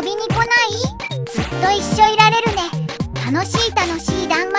遊びに来ない？ずっと一緒いられるね。楽しい楽しい団